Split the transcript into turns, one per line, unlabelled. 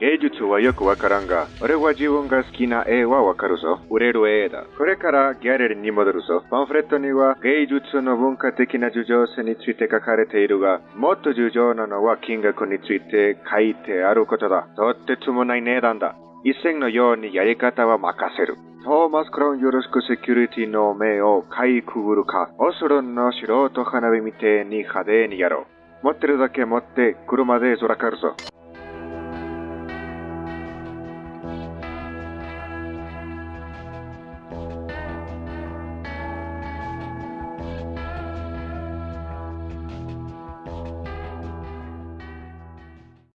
芸術はよくわからんが、俺は自分が好きな絵はわかるぞ。売れる絵だ。これからギャラリーに戻るぞ。パンフレットには芸術の文化的な重要性について書かれているが、もっと重要なのは金額について書いてあることだ。とってつもない値段だ。一銭のようにやり方は任せる。トーマス・クラウンよろしくセキュリティの目をかいくぐるか。オスロンの素人花火みてえに派手にやろう。持ってるだけ持って車でずらかるぞ。